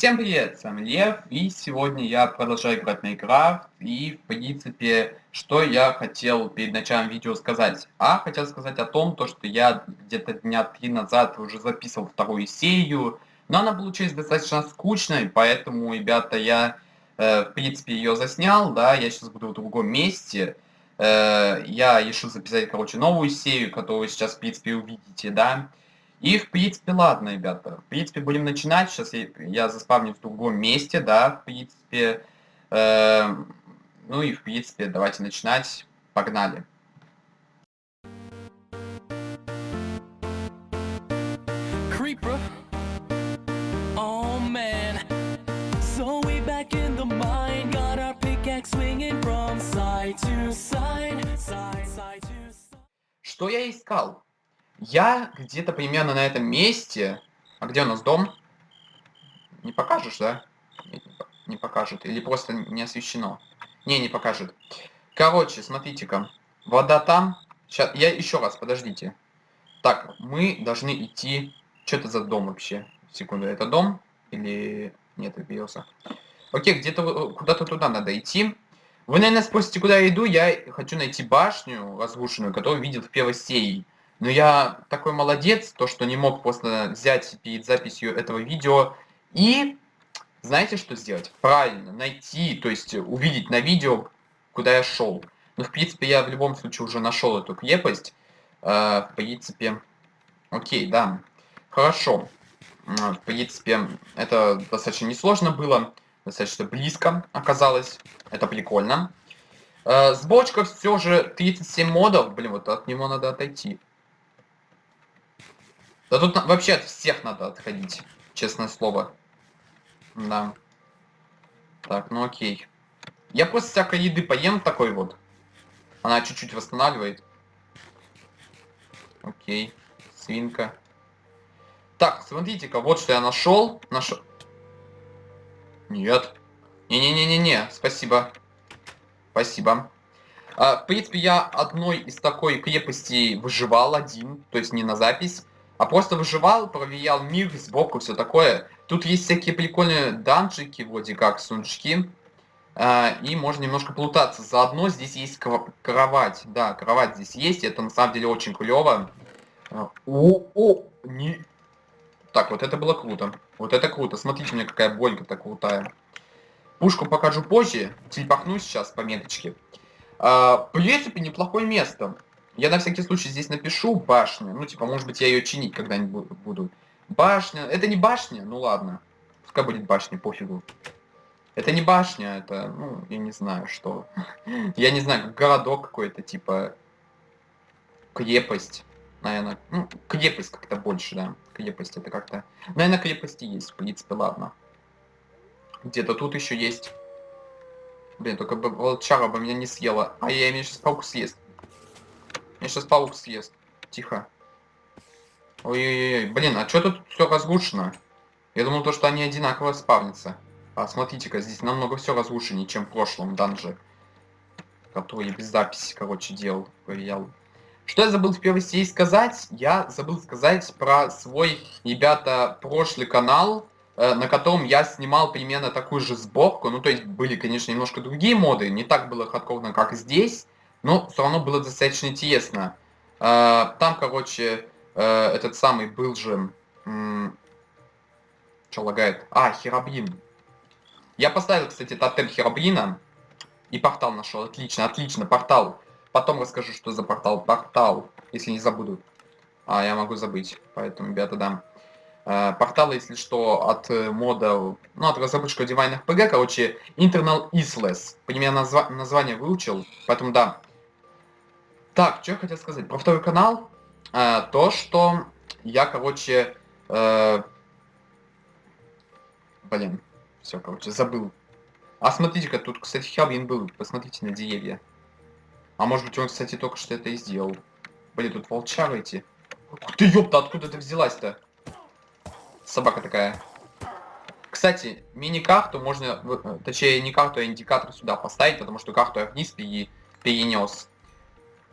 Всем привет, с вами Лев, и сегодня я продолжаю играть на Minecraft, и в принципе, что я хотел перед началом видео сказать. А, хотел сказать о том, то, что я где-то дня три назад уже записывал вторую серию, но она получилась достаточно скучной, поэтому, ребята, я, э, в принципе, ее заснял, да, я сейчас буду в другом месте. Э, я решил записать, короче, новую серию, которую сейчас, в принципе, увидите, да. И, в принципе, ладно, ребята. В принципе, будем начинать. Сейчас я, я заспавню в другом месте, да, в принципе. Э, ну и, в принципе, давайте начинать. Погнали. Creeper. Oh, man. So we back in the mine. Got our pickaxe swinging from side to side. Side, side to side. Что я искал? Я где-то примерно на этом месте... А где у нас дом? Не покажешь, да? Не покажет. Или просто не освещено. Не, не покажет. Короче, смотрите-ка. Вода там. Сейчас, я еще раз, подождите. Так, мы должны идти... Что это за дом вообще? Секунду, это дом? Или... Нет, биоса. Окей, где-то куда-то туда надо идти. Вы, наверное, спросите, куда я иду. Я хочу найти башню разрушенную, которую видел в первой серии. Но я такой молодец, то что не мог просто взять перед записью этого видео и знаете что сделать? Правильно, найти, то есть увидеть на видео, куда я шел. Ну, в принципе, я в любом случае уже нашел эту крепость. Э, в принципе, окей, да. Хорошо. В принципе, это достаточно несложно было. Достаточно близко оказалось. Это прикольно. Э, сборочка все же 37 модов. Блин, вот от него надо отойти. Да тут вообще от всех надо отходить, честное слово. Да. Так, ну окей. Я просто всякой еды поем такой вот. Она чуть-чуть восстанавливает. Окей. Свинка. Так, смотрите-ка, вот что я нашел. Нашел. Нет. Не-не-не-не-не, спасибо. Спасибо. А, в принципе, я одной из такой крепости выживал один, то есть не на запись а просто выживал, проверял мир сбоку, все такое. Тут есть всякие прикольные данжики, вроде как сундучки. Э, и можно немножко плутаться. Заодно здесь есть кровать. Да, кровать здесь есть. Это на самом деле очень клево. О, о, не... Так, вот это было круто. Вот это круто. Смотрите, у меня какая болька-то крутая. Пушку покажу позже. Телепахну сейчас по меточке. Э, в принципе, неплохое место. Я на всякий случай здесь напишу башню. Ну, типа, может быть, я ее чинить когда-нибудь буду. Башня. Это не башня? Ну ладно. Пускай будет башня, пофигу. Это не башня, это, ну, я не знаю, что. я не знаю, городок какой-то, типа, крепость. Наверное, ну, крепость как-то больше, да. Крепость это как-то... Наверное, крепости есть, в принципе, ладно. Где-то тут еще есть. Блин, только бы волчара бы меня не съела. А я меня сейчас паук съест. Меня сейчас паук съест. Тихо. Ой-ой-ой. Блин, а что тут все разрушено? Я думал, то, что они одинаково спавнятся. А смотрите-ка, здесь намного все разрушеннее, чем в прошлом данже. Который я без записи, короче, делал, проверял. Что я забыл в первой серии сказать? Я забыл сказать про свой, ребята, прошлый канал, э, на котором я снимал примерно такую же сборку. Ну, то есть были, конечно, немножко другие моды, не так было хардкорно, как здесь. Но все равно было достаточно интересно. А, там, короче, э, этот самый был же... Что лагает? А, Херабрин. Я поставил, кстати, тотем Херабрина. И портал нашел. Отлично, отлично, портал. Потом расскажу, что за портал. Портал, если не забуду. А, я могу забыть. Поэтому, ребята, да. Uh, портал, если что, от uh, мода, ну, от разработчика Divine RPG, короче, Internal Isles. Примерно назва название выучил, поэтому да. Так, что я хотел сказать про второй канал. Э, то, что я, короче... Э, блин, все, короче, забыл. А смотрите-ка, тут, кстати, Хелвин был. Посмотрите на деревья. А может быть, он, кстати, только что это и сделал. Блин, тут волчара эти. Ух ты, ёпта, откуда ты взялась-то? Собака такая. Кстати, мини-карту можно, э, точнее, не карту, а индикатор сюда поставить, потому что карту я вниз перенес.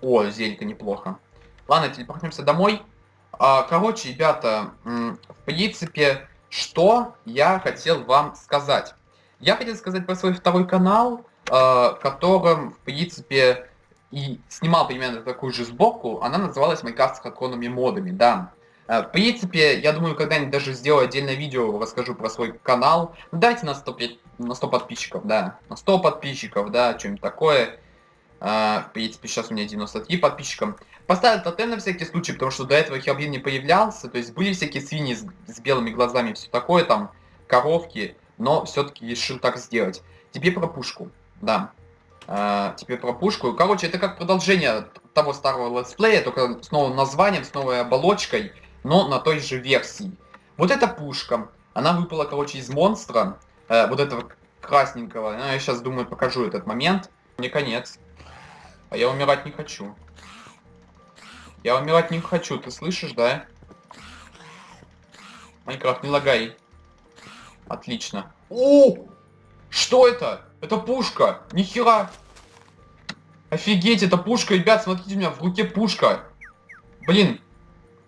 О, зелька неплохо. Ладно, телепортнемся домой. А, короче, ребята, в принципе, что я хотел вам сказать. Я хотел сказать про свой второй канал, э, которым, в принципе, и снимал примерно такую же сборку. Она называлась Minecraft с хакронными модами, да. Э, в принципе, я думаю, когда-нибудь даже сделаю отдельное видео, расскажу про свой канал. Ну, дайте на 100, на 100 подписчиков, да. На 100 подписчиков, да, что-нибудь такое. Uh, в принципе, сейчас у меня 93 подписчика. Поставил тотем на всякий случай, потому что до этого Херблин не появлялся. То есть были всякие свиньи с, с белыми глазами, все такое, там, коровки. Но все-таки решил так сделать. Теперь про пушку, да. Uh, теперь про пушку. Короче, это как продолжение того старого летсплея, только с новым названием, с новой оболочкой но на той же версии. Вот эта пушка, она выпала, короче, из монстра, э, вот этого красненького. Ну, я сейчас думаю, покажу этот момент. Мне конец. А я умирать не хочу. Я умирать не хочу, ты слышишь, да? Майнкрафт, не лагай. Отлично. О! Что это? Это пушка! Нихера! Офигеть, это пушка, ребят, смотрите, у меня в руке пушка. Блин,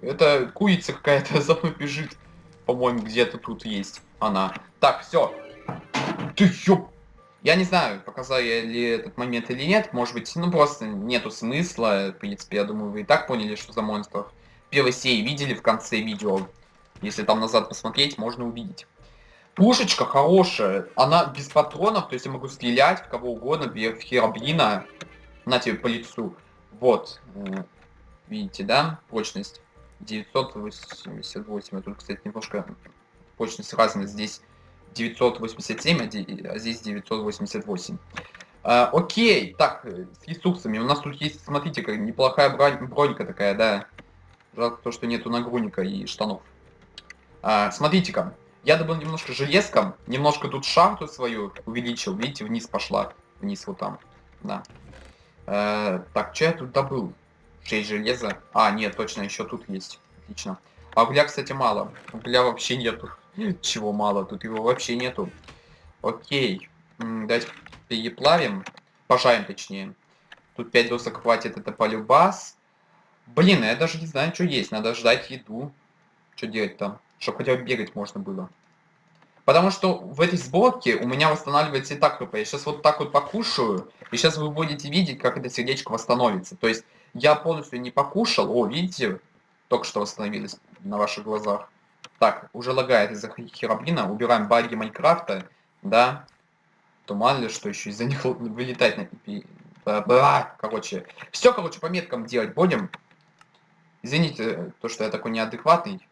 это курица какая-то за мной бежит. По-моему, где-то тут есть она. Так, все. Ты ёп... Я не знаю, показал я ли этот момент или нет. Может быть, ну просто нету смысла. В принципе, я думаю, вы и так поняли, что за монстров. Первый сей видели в конце видео. Если там назад посмотреть, можно увидеть. Пушечка хорошая. Она без патронов, то есть я могу стрелять в кого угодно, в херобрина. На тебе по лицу. Вот. Видите, да? Прочность. 988. А тут, кстати, немножко прочность разная. Здесь 987, а, а здесь 988. А, окей, так, э, с ресурсами. У нас тут есть, смотрите, как неплохая бронь, бронька такая, да. Жалко то, что нету нагрудника и штанов. А, Смотрите-ка, я добыл немножко железком, немножко тут шахту свою увеличил. Видите, вниз пошла. Вниз вот там, да. А, так, что я тут добыл? 6 железа. А, нет, точно, еще тут есть. Отлично. А угля, кстати, мало. Угля вообще нету. Чего мало? Тут его вообще нету. Окей. Давайте переплавим. Пожаем, точнее. Тут 5 досок хватит, это полюбас. Блин, я даже не знаю, что есть. Надо ждать еду. Что делать там? Чтобы хотя бы бегать можно было. Потому что в этой сборке у меня восстанавливается и так ХП. Я сейчас вот так вот покушаю, и сейчас вы будете видеть, как это сердечко восстановится. То есть я полностью не покушал. О, видите? Только что восстановились на ваших глазах. Так, уже лагает из-за херобрина. Убираем баги Майнкрафта. Да. То мало ли, что еще из-за них вылетать на... Бла, короче. Все, короче, по меткам делать будем. Извините, то, что я такой неадекватный.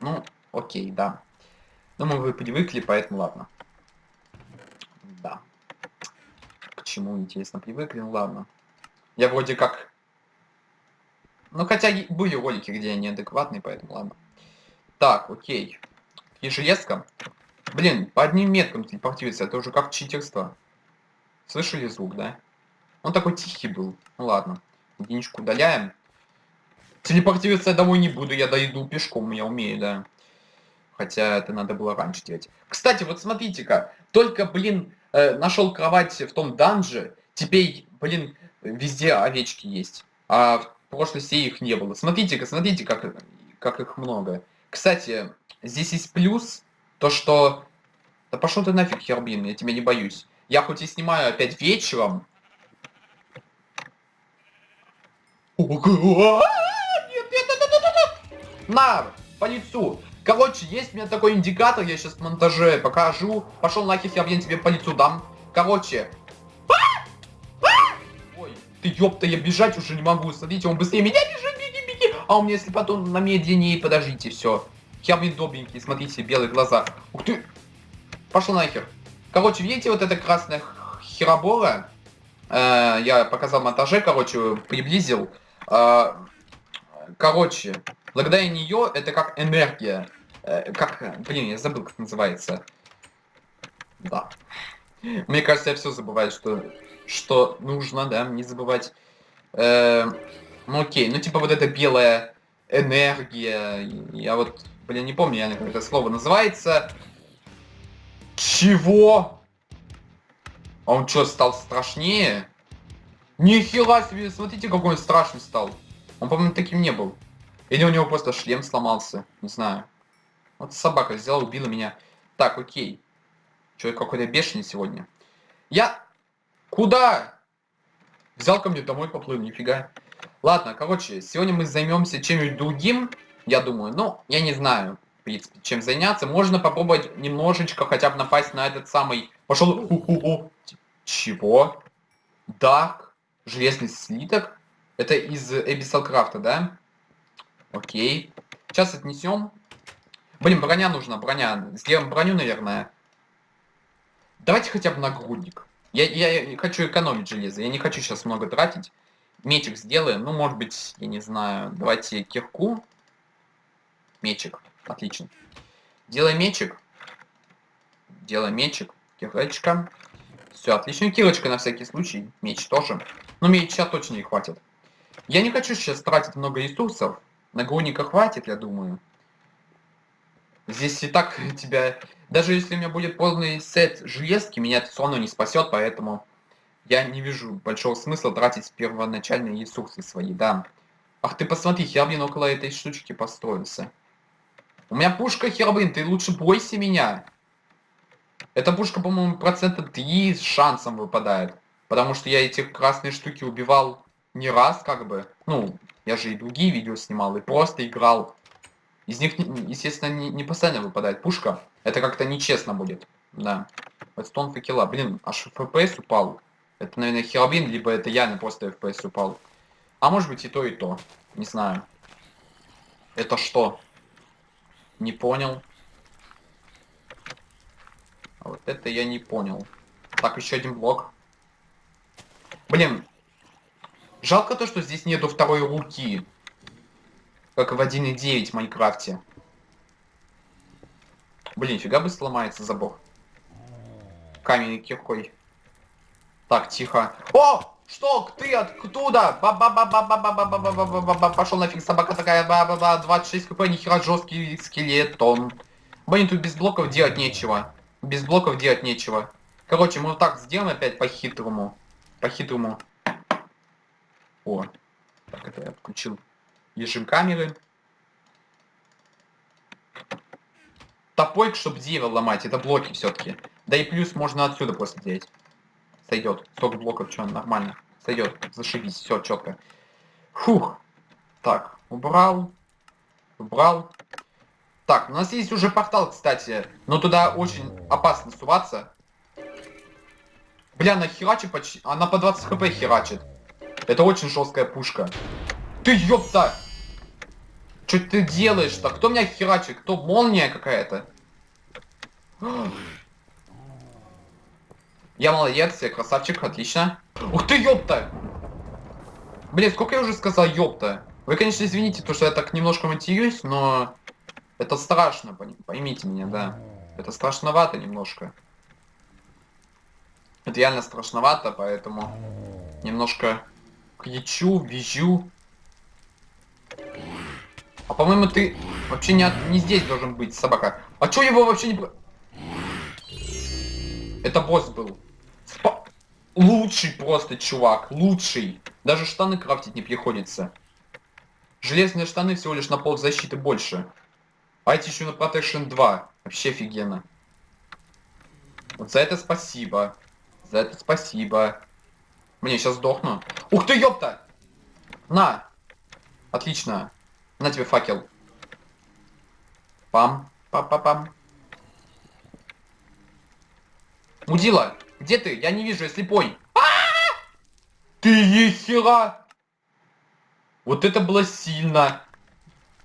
Ну, окей, да. Думаю, вы привыкли, поэтому ладно. Да. К чему, интересно, привыкли? Ну ладно. Я вроде как ну, хотя были ролики, где я неадекватный, поэтому ладно. Так, окей. И. Блин, по одним меткам телепортируется, это уже как читерство. Слышали звук, да? Он такой тихий был. Ну ладно. Единичку удаляем. Телепортироваться я домой не буду, я дойду пешком, я умею, да. Хотя это надо было раньше делать. Кстати, вот смотрите-ка. Только, блин, э, нашел кровать в том данже. Теперь, блин, везде овечки есть. А в серии их не было. Смотрите-ка, смотрите, как, как их много. Кстати, здесь есть плюс, то что... Да пошел ты нафиг, Хербин, я тебя не боюсь. Я хоть и снимаю опять вечером... На, по лицу. Короче, есть у меня такой индикатор, я сейчас в монтаже покажу. Пошел нахер, Хербин, тебе по лицу дам. Короче, ты ёпта, я бежать уже не могу. Смотрите, он быстрее меня бежит. А у меня если потом на медленнее, подождите, все. Я, блин, добренький, смотрите, белые глаза. Ух ты. Пошел нахер. Короче, видите, вот эта красная херобора? Э, я показал монтаже, короче, приблизил. Э, короче, благодаря нее это как энергия. Э, как, блин, я забыл, как называется. Да. Мне кажется, я все забываю, что что нужно, да, не забывать. Э, ну окей, ну типа вот эта белая энергия, я вот, блин, не помню, я как это слово называется. Чего? А он что, стал страшнее? Нихера себе, смотрите, какой он страшный стал. Он, по-моему, таким не был. Или у него просто шлем сломался, не знаю. Вот собака взяла, убила меня. Так, окей. Человек какой-то бешеный сегодня. Я... Куда? Взял ко мне домой, поплыл, нифига. Ладно, короче, сегодня мы займемся чем-нибудь другим, я думаю. Ну, я не знаю, в принципе, чем заняться. Можно попробовать немножечко хотя бы напасть на этот самый... Пошел... Чего? Дарк? Железный слиток? Это из Abyssal Крафта, да? Окей. Сейчас отнесем. Блин, броня нужна, броня. Сделаем броню, наверное. Давайте хотя бы нагрудник. Я, я хочу экономить железо. Я не хочу сейчас много тратить. Мечик сделаем. Ну, может быть, я не знаю. Давайте кирку. Мечик. Отлично. Делаем мечик. Делаем мечик. Кирочка. Все, отлично. Кирочка на всякий случай. Меч тоже. Но меча точно не хватит. Я не хочу сейчас тратить много ресурсов. Нагрудника хватит, я думаю. Здесь и так тебя... Даже если у меня будет полный сет железки, меня это все равно не спасет, поэтому я не вижу большого смысла тратить первоначальные ресурсы свои, да. Ах ты посмотри, Херблин около этой штучки построился. У меня пушка Херблин, ты лучше бойся меня. Эта пушка, по-моему, процента 3 с шансом выпадает. Потому что я эти красные штуки убивал не раз, как бы. Ну, я же и другие видео снимал, и просто играл из них, естественно, не, не постоянно выпадает пушка. Это как-то нечестно будет. Да. Стон факела. Блин, аж FPS упал. Это, наверное, Херобин, либо это я просто FPS упал. А может быть и то, и то. Не знаю. Это что? Не понял. А вот это я не понял. Так, еще один блок. Блин. Жалко то, что здесь нету второй руки как в 1.9 в Майнкрафте. Блин, фига бы сломается забор. Каменный киркой. Так, тихо. О! Что? Ты откуда? Пошел нафиг, собака такая. Ба -ба -ба, 26 кп, нихера жесткий скелетон. Блин, тут без блоков делать нечего. Без блоков делать нечего. Короче, мы вот так сделаем опять по-хитрому. По-хитрому. О. Так, это я отключил режим камеры. Топойк, чтобы дерево ломать, это блоки все-таки. Да и плюс можно отсюда просто делать. Сойдет. Столько блоков, что нормально. Сойдет. Зашибись, все четко. Фух. Так, убрал. Убрал. Так, у нас есть уже портал, кстати. Но туда очень опасно суваться. Бля, она херачит почти... Она по 20 хп херачит. Это очень жесткая пушка. Ты ёпта! Что ты делаешь-то? Кто меня херачит? Кто? Молния какая-то? Я молодец, я красавчик, отлично. Ух ты, ёпта! Блин, сколько я уже сказал ёпта? Вы, конечно, извините, то, что я так немножко матерюсь, но... Это страшно, поймите меня, да. Это страшновато немножко. Это реально страшновато, поэтому... Немножко кричу, визжу. А по-моему, ты вообще не, от... не здесь должен быть, собака. А чё его вообще не... Это босс был. Лучший просто чувак, лучший. Даже штаны крафтить не приходится. Железные штаны всего лишь на пол защиты больше. А эти еще на Protection 2. Вообще офигенно. Вот за это спасибо. За это спасибо. Мне сейчас сдохну. Ух ты, ёпта! На! Отлично. На тебе факел. Пам, пам-пам-пам. Мудила, где ты? Я не вижу, я слепой. А -а -а! Ты ехера! Вот это было сильно.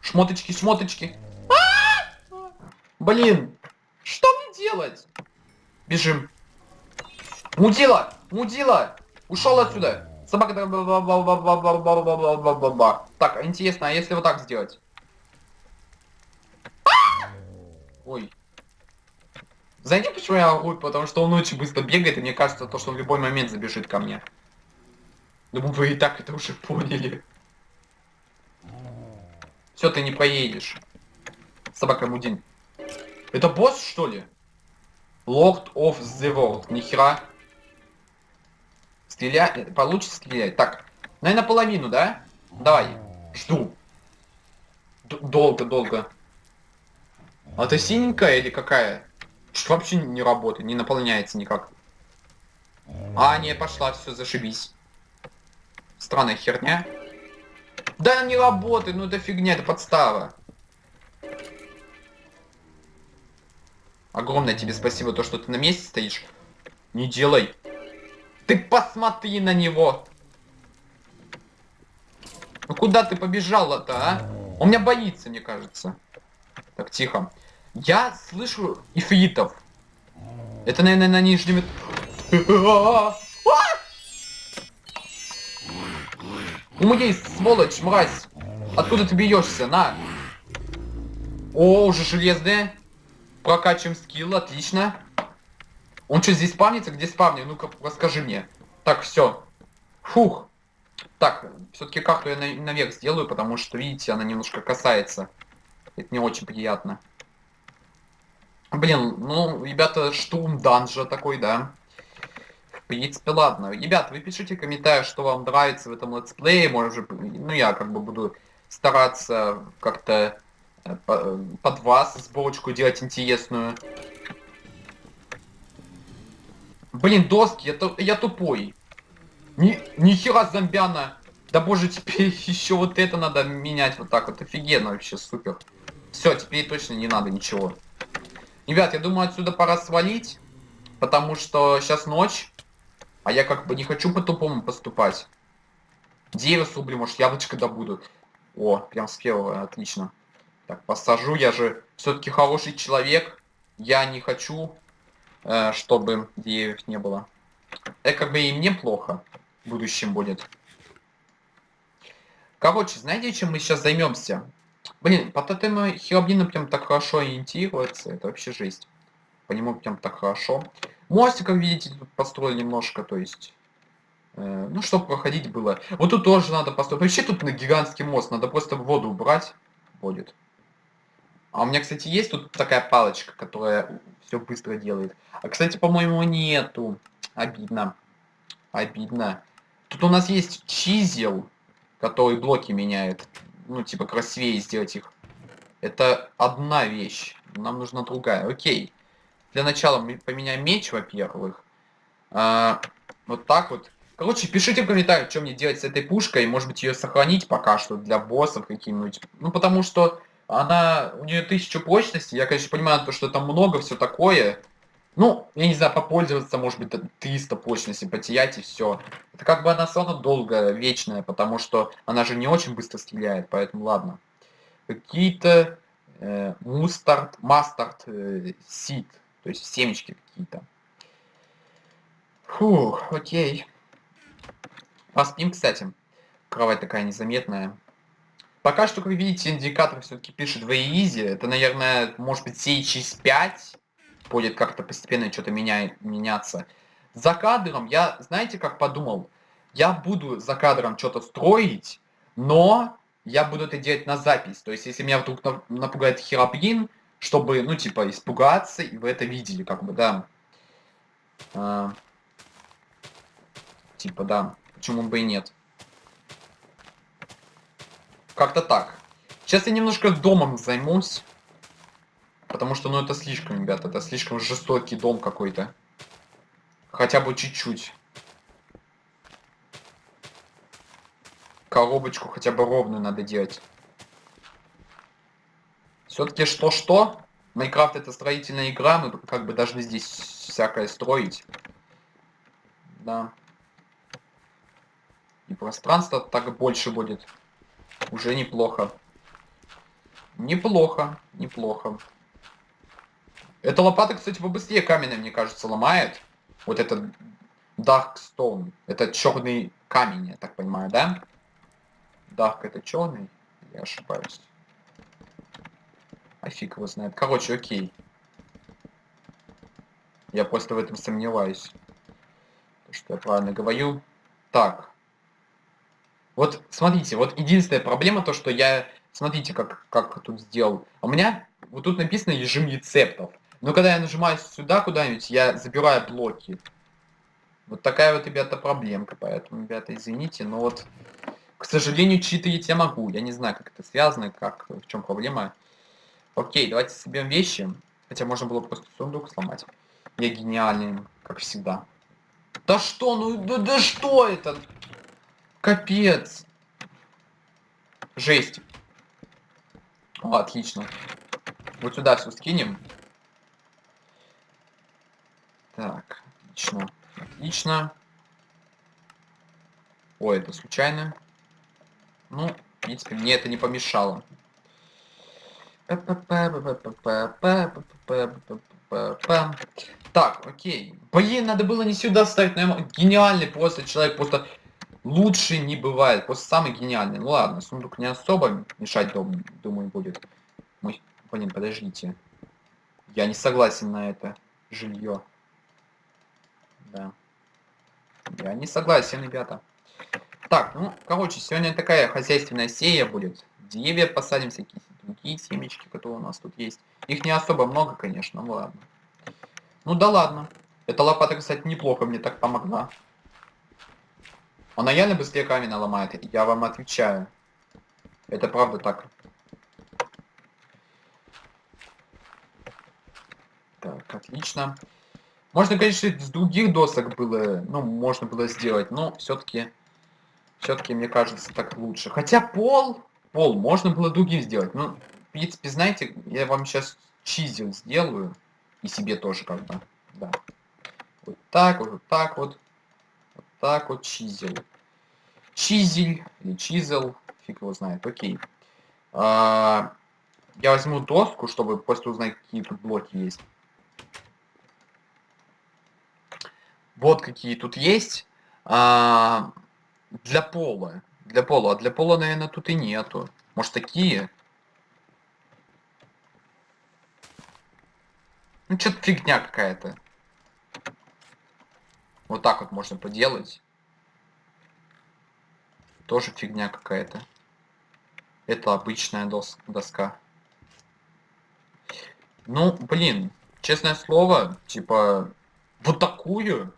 Шмоточки, шмоточки. А -а! Блин, что мне делать? Бежим. Мудила, мудила, ушел отсюда. Собака... Так, интересно, а если вот так сделать? Ой. Знаете, почему я ору? Потому что он очень быстро бегает, и мне кажется, то, что он в любой момент забежит ко мне. Думаю, вы и так это уже поняли. Все, ты не поедешь. Собака Мудин. Это босс, что ли? Lord of the World. Нихера. Стрелять, получится стрелять. Так, наверное, половину, да? Давай, жду. Долго, долго. А это синенькая или какая? Что вообще не работает, не наполняется никак. А, не, пошла, все, зашибись. Странная херня. Да, не работает, ну это фигня, это подстава. Огромное тебе спасибо, то, что ты на месте стоишь. Не делай. Ты посмотри на него. Ну куда ты побежала-то, а? Он меня боится, мне кажется. Так, тихо. Я слышу ифритов. Это, наверное, на нижнем... У меня есть сволочь, мразь. Откуда ты бьешься? На. О, уже железные. Прокачиваем скилл, отлично. Он что, здесь спавнится? Где спавнит? Ну-ка, расскажи мне. Так, все. Фух. Так, все-таки карту я на наверх сделаю, потому что, видите, она немножко касается. Это не очень приятно. Блин, ну, ребята, штурм данжа такой, да. В принципе, ладно. Ребят, вы пишите в комментариях, что вам нравится в этом летсплее. Может, ну, я как бы буду стараться как-то э, под вас сборочку делать интересную. Блин, доски, я, я тупой. Ни, ни хера зомбяна. Да боже, теперь еще вот это надо менять вот так вот. Офигенно вообще, супер. Все, теперь точно не надо ничего. Ребят, я думаю, отсюда пора свалить. Потому что сейчас ночь. А я как бы не хочу по-тупому поступать. Дерево срублю, может, яблочко добуду. О, прям с первого, отлично. Так, посажу, я же все-таки хороший человек. Я не хочу Э, чтобы деревьев не было. Это как бы и мне плохо в будущем будет. Короче, знаете, чем мы сейчас займемся? Блин, по тотему Хероблина прям так хорошо ориентируется. Это вообще жесть. По нему прям так хорошо. Мостик, как видите, тут построили немножко, то есть... Э, ну, чтобы проходить было. Вот тут тоже надо построить. Вообще тут на гигантский мост. Надо просто воду убрать. Будет. А у меня, кстати, есть тут такая палочка, которая все быстро делает. А, кстати, по-моему, нету. Обидно. Обидно. Тут у нас есть чизел, который блоки меняет. Ну, типа, красивее сделать их. Это одна вещь. Нам нужна другая. Окей. Для начала мы поменяем меч, во-первых. А, вот так вот. Короче, пишите в комментариях, что мне делать с этой пушкой. Может быть, ее сохранить пока что для боссов каким-нибудь. Ну, потому что она, у нее тысяча прочности, я, конечно, понимаю, то, что там много, все такое. Ну, я не знаю, попользоваться, может быть, 300 прочности, потерять и все. Это как бы она все равно долго, вечная, потому что она же не очень быстро стреляет, поэтому ладно. Какие-то э, мустард, мастард, э, сид, то есть семечки какие-то. Фух, окей. Поспим, кстати. Кровать такая незаметная. Пока что, как вы видите, индикатор все-таки пишет в easy. Это, наверное, может быть, через 5 будет как-то постепенно что-то меняет, меняться. За кадром я, знаете, как подумал? Я буду за кадром что-то строить, но я буду это делать на запись. То есть, если меня вдруг напугает хероблин, чтобы, ну, типа, испугаться, и вы это видели, как бы, да. А, типа, да. Почему бы и нет. Как-то так. Сейчас я немножко домом займусь. Потому что, ну, это слишком, ребята, это слишком жестокий дом какой-то. Хотя бы чуть-чуть. Коробочку хотя бы ровную надо делать. Все-таки что-что? Майнкрафт это строительная игра, мы как бы должны здесь всякое строить. Да. И пространство так больше будет. Уже неплохо. Неплохо, неплохо. Эта лопата, кстати, побыстрее каменная, мне кажется, ломает. Вот этот Dark Stone. Это черный камень, я так понимаю, да? Dark это черный? Я ошибаюсь. А фиг его знает. Короче, окей. Я просто в этом сомневаюсь. Что я правильно говорю. Так. Вот, смотрите, вот единственная проблема то, что я... Смотрите, как, как тут сделал. У меня вот тут написано режим рецептов. Но когда я нажимаю сюда куда-нибудь, я забираю блоки. Вот такая вот, ребята, проблемка. Поэтому, ребята, извините, но вот, к сожалению, читерить я могу. Я не знаю, как это связано, как, в чем проблема. Окей, давайте соберем вещи. Хотя можно было просто сундук сломать. Я гениальный, как всегда. Да что, ну да, да что это? Капец. Жесть. О, отлично. Вот сюда все скинем. Так, отлично. Отлично. Ой, это случайно. Ну, в принципе, мне это не помешало. Так, окей. Блин, надо было не сюда ставить, наверное, гениальный просто человек, просто лучше не бывает, просто самый гениальный. Ну ладно, сундук не особо мешать, думаю, будет. Мой... Блин, подождите. Я не согласен на это жилье. Да. Я не согласен, ребята. Так, ну, короче, сегодня такая хозяйственная серия будет. Деревья посадим, всякие другие семечки, которые у нас тут есть. Их не особо много, конечно, ну ладно. Ну да ладно. Эта лопата, кстати, неплохо мне так помогла. Она реально быстрее камень ломает, я вам отвечаю. Это правда так. Так, отлично. Можно, конечно, с других досок было, ну, можно было сделать, но все-таки, все-таки, мне кажется, так лучше. Хотя пол, пол можно было другим сделать. Ну, в принципе, знаете, я вам сейчас чизел сделаю. И себе тоже бы, да. Вот так вот, вот так вот. Вот так вот чизел. Чизель или чизел, фиг его знает, окей. А, я возьму доску, чтобы просто узнать, какие тут блоки есть. Вот какие тут есть. А, для пола. Для пола. А для пола, наверное, тут и нету. Может, такие? Ну, что-то фигня какая-то. Вот так вот можно поделать. Тоже фигня какая-то. Это обычная дос доска. Ну, блин, честное слово, типа, вот такую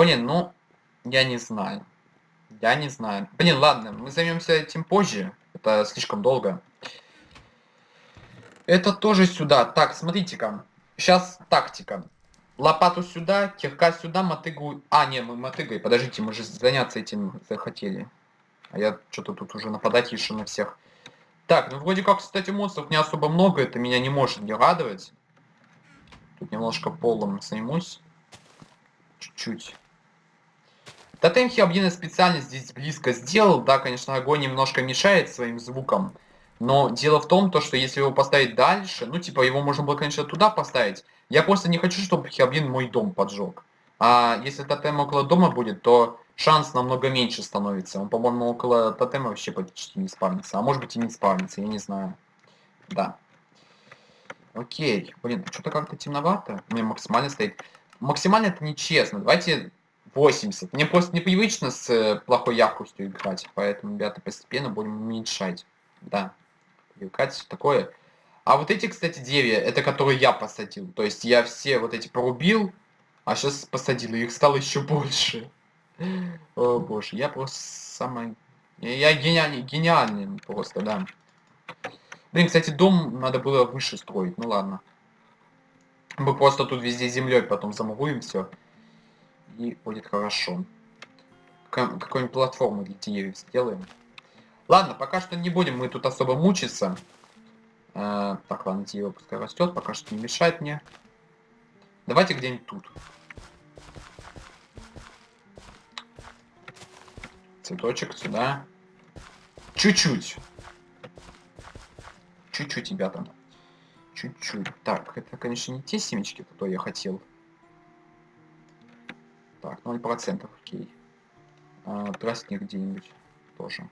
Блин, ну, я не знаю. Я не знаю. Блин, ладно, мы займемся этим позже. Это слишком долго. Это тоже сюда. Так, смотрите-ка. Сейчас тактика. Лопату сюда, кирка сюда, мотыгу... А, не, мы мотыгой. Подождите, мы же заняться этим захотели. А я что-то тут уже нападать еще на всех. Так, ну вроде как, кстати, монстров не особо много. Это меня не может не радовать. Тут немножко полом займусь. Чуть-чуть. Тотем Хиабдина специально здесь близко сделал. Да, конечно, огонь немножко мешает своим звуком. Но дело в том, то, что если его поставить дальше, ну, типа, его можно было, конечно, туда поставить. Я просто не хочу, чтобы Хиабдин мой дом поджег. А если тотем около дома будет, то шанс намного меньше становится. Он, по-моему, около тотема вообще почти не спавнится. А может быть и не спавнится, я не знаю. Да. Окей. Блин, что-то как-то темновато. У меня максимально стоит. Максимально это нечестно. Давайте 80. Мне просто непривычно с э, плохой яркостью играть, поэтому, ребята, постепенно будем уменьшать. Да, привыкать, такое. А вот эти, кстати, деревья, это которые я посадил. То есть я все вот эти порубил, а сейчас посадил, и их стало еще больше. О боже, я просто самый... Я гениальный, гениальный просто, да. Блин, кстати, дом надо было выше строить, ну ладно. Мы просто тут везде землей потом замуруем все и будет хорошо. Какую-нибудь платформу для деревьев сделаем. Ладно, пока что не будем мы тут особо мучиться. Э, так, ладно, дерево пускай растет, пока что не мешает мне. Давайте где-нибудь тут. Цветочек сюда. Чуть-чуть. Чуть-чуть, ребята. Чуть-чуть. Так, это, конечно, не те семечки, которые я хотел. Так, 0%, окей. А, тростник где-нибудь тоже.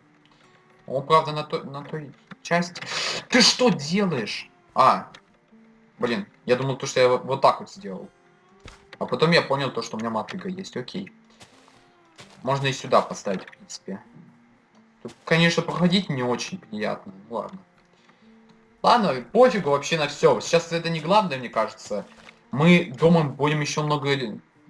Он, правда, на, то, на той части... Ты что делаешь? А, блин, я думал, то, что я вот так вот сделал. А потом я понял то, что у меня мотыга есть, окей. Можно и сюда поставить, в принципе. Тут, конечно, проходить не очень приятно. Ну, ладно. Ладно, пофигу вообще на все. Сейчас это не главное, мне кажется. Мы дома будем еще много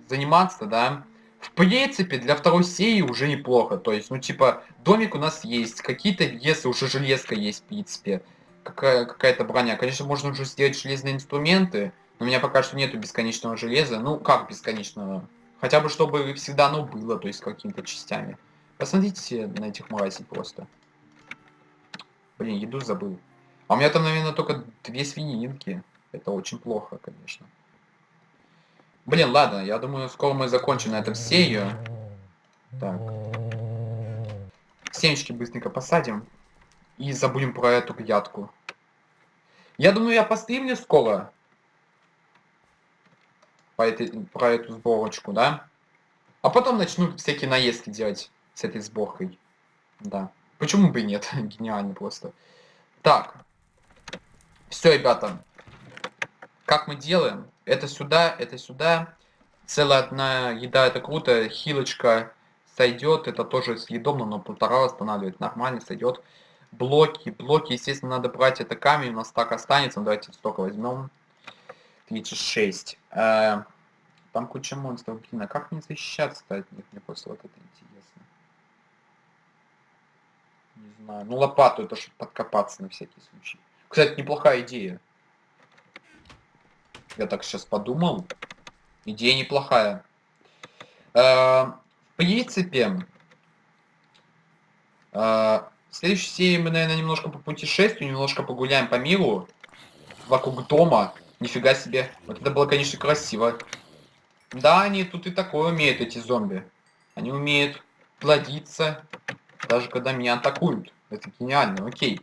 заниматься, да. В принципе, для второй серии уже неплохо. То есть, ну, типа, домик у нас есть, какие-то весы, уже железка есть, в принципе. Какая- какая-то броня. Конечно, можно уже сделать железные инструменты, но у меня пока что нету бесконечного железа. Ну, как бесконечного? Хотя бы, чтобы всегда оно было, то есть, какими-то частями. Посмотрите на этих мразей просто. Блин, еду забыл. А у меня там, наверное, только две свининки. Это очень плохо, конечно. Блин, ладно, я думаю, скоро мы закончим на этом серию. Так. Семечки быстренько посадим. И забудем про эту грядку. Я думаю, я постримлю скоро. По этой, про эту сборочку, да? А потом начну всякие наездки делать с этой сборкой. Да. Почему бы и нет? Гениально просто. Так. Все, ребята. Как мы делаем? Это сюда, это сюда. Целая одна еда, это круто. Хилочка сойдет. Это тоже съедобно, но полтора восстанавливает. Нормально сойдет. Блоки. Блоки, естественно, надо брать. Это камень. У нас так останется. Давайте столько возьмем. 36. Э, там куча монстров. Блин, а как мне защищаться от них? Мне просто вот это интересно. Не знаю. Ну, лопату это чтобы подкопаться на всякий случай. Кстати, неплохая идея. Я так сейчас подумал. Идея неплохая. Э, в принципе, э, в следующей серии мы, наверное, немножко по путешествию, немножко погуляем по миру. Вокруг дома. Нифига себе. Вот это было, конечно, красиво. Да, они тут и такое умеют, эти зомби. Они умеют плодиться, даже когда меня атакуют. Это гениально, окей.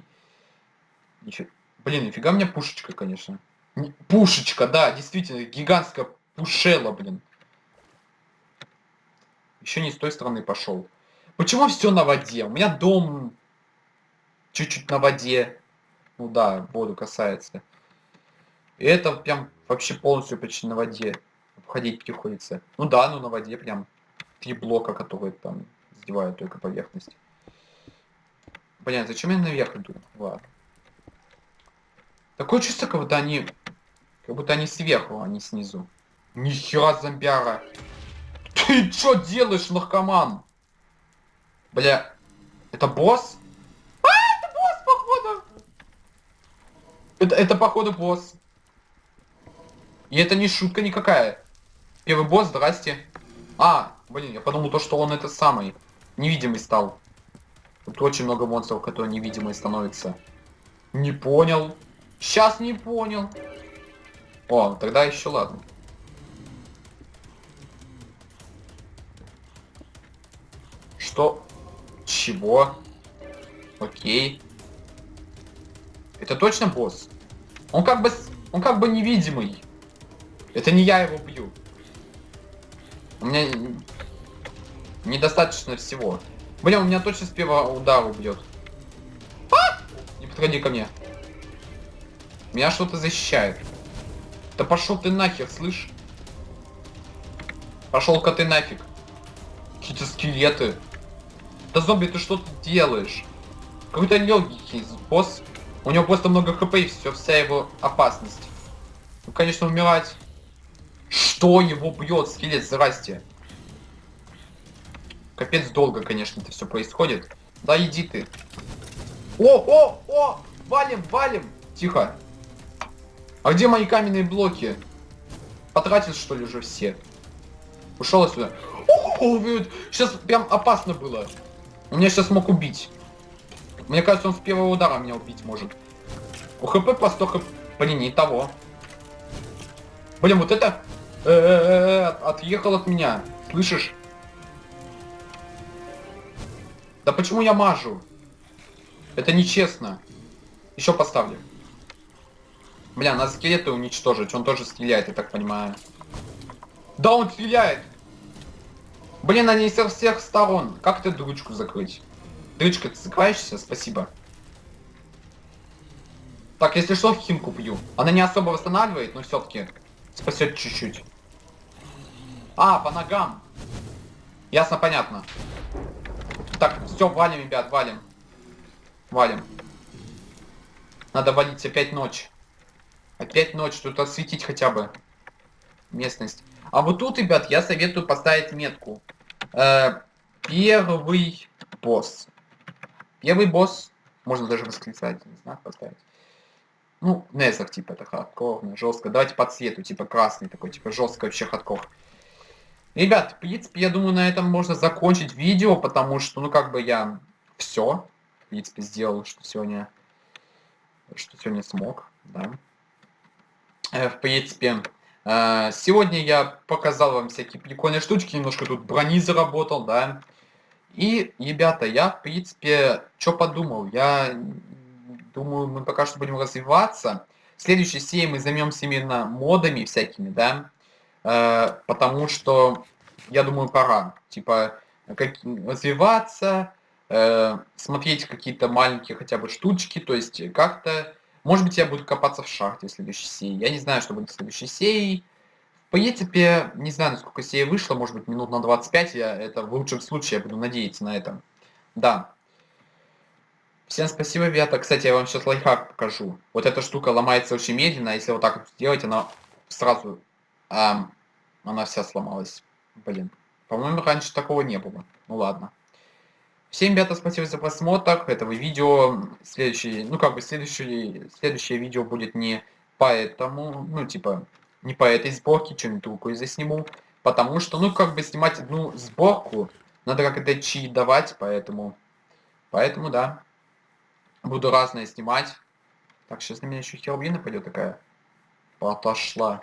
Нифи... Блин, нифига мне пушечка, конечно. Пушечка, да, действительно, гигантская пушела, блин. Еще не с той стороны пошел. Почему все на воде? У меня дом чуть-чуть на воде. Ну да, воду касается. И это прям вообще полностью почти на воде. Обходить приходится. Ну да, ну на воде прям три блока, которые там задевают только поверхность. Блин, зачем я наверх иду? Ладно. Такое чувство, будто они... Как будто они сверху, а не снизу. Нихера зомбяра. Ты чё делаешь, наркоман? Бля, это босс? А, это босс, походу! Это, это походу босс. И это не шутка никакая. Первый босс, здрасте. А, блин, я подумал то, что он это самый. Невидимый стал. Тут очень много монстров, которые невидимые становятся. Не понял. Сейчас не понял. О, тогда еще ладно. Что? Чего? Окей. Это точно босс? Он как бы... Он как бы невидимый. Это не я его бью. У меня недостаточно всего. Блин, у меня точно с первого удара убьет. А! Не подходи ко мне. Меня что-то защищает. Да пошел ты нахер, слышь? Пошел-ка ты нафиг. Какие-то скелеты. Да зомби, ты что тут делаешь? Какой-то легкий босс. У него просто много хп и все, вся его опасность. Ну, конечно, умирать. Что его бьет, скелет, здрасте. Капец долго, конечно, это все происходит. Да иди ты. О, о, о! Валим, валим! Тихо. А где мои каменные блоки? Потратил, что ли, уже все? Ушел отсюда. Сейчас прям опасно было. Он меня сейчас мог убить. Мне кажется, он с первого удара меня убить может. У хп по 100 хп. Блин, не того. Блин, вот это... э, Отъехал от меня. Слышишь? Да почему я мажу? Это нечестно. Еще поставлю. Бля, надо скелеты уничтожить. Он тоже стреляет, я так понимаю. Да, он стреляет! Блин, они со всех сторон. Как ты дырочку закрыть? Дырочка, ты закрываешься? Спасибо. Так, если что, химку пью. Она не особо восстанавливает, но все-таки спасет чуть-чуть. А, по ногам. Ясно, понятно. Так, все, валим, ребят, валим. Валим. Надо валить опять ночь. Опять ночь, тут осветить хотя бы местность. А вот тут, ребят, я советую поставить метку. Э, первый босс. Первый босс, можно даже восклицательный знак поставить. Ну, Незер, типа, это хардкорно, жестко. Давайте по цвету, типа красный такой, типа жестко вообще хардкор. Ребят, в принципе, я думаю, на этом можно закончить видео, потому что, ну, как бы я все, в принципе, сделал, что сегодня, что сегодня смог, да. Э, в принципе, э, сегодня я показал вам всякие прикольные штучки, немножко тут брони заработал, да. И, ребята, я, в принципе, что подумал, я думаю, мы пока что будем развиваться. В следующей серии мы займемся именно модами всякими, да, Э, потому что, я думаю, пора, типа, как, развиваться, смотреть какие-то маленькие хотя бы штучки, то есть как-то, может быть, я буду копаться в шахте в следующей серии, я не знаю, что будет в следующей серии, в принципе, не знаю, насколько серия вышла, может быть, минут на 25, я это в лучшем случае, я буду надеяться на это. Да. Всем спасибо, ребята. Кстати, я вам сейчас лайфхак покажу. Вот эта штука ломается очень медленно, если вот так вот сделать, она сразу эм, она вся сломалась. Блин. По-моему, раньше такого не было. Ну ладно. Всем, ребята, спасибо за просмотр этого видео. Следующее, ну как бы следующее, следующее видео будет не поэтому, ну типа, не по этой сборке, что-нибудь другое засниму. Потому что, ну как бы снимать одну сборку, надо как-то чи давать, поэтому, поэтому да. Буду разное снимать. Так, сейчас на меня еще херобина пойдет такая. Отошла.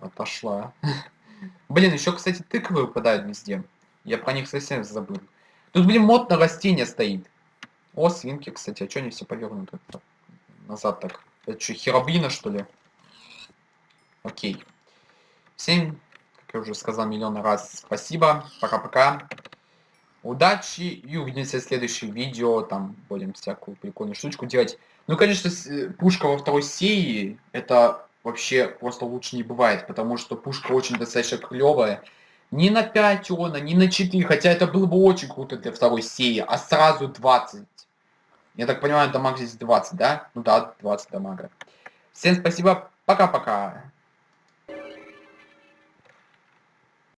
Отошла. Блин, еще, кстати, тыквы выпадают везде. Я про них совсем забыл. Тут, блин, мод на растения стоит. О, свинки, кстати, а что они все повернуты? Назад так. Это что, херобрина, что ли? Окей. Всем, как я уже сказал миллион раз, спасибо. Пока-пока. Удачи и увидимся в следующем видео. Там будем всякую прикольную штучку делать. Ну, конечно, пушка во второй серии, это вообще просто лучше не бывает, потому что пушка очень достаточно клевая. Не на 5 она, не на 4, хотя это было бы очень круто для второй серии, а сразу 20. Я так понимаю, дамаг здесь 20, да? Ну да, 20 дамага. Всем спасибо, пока-пока.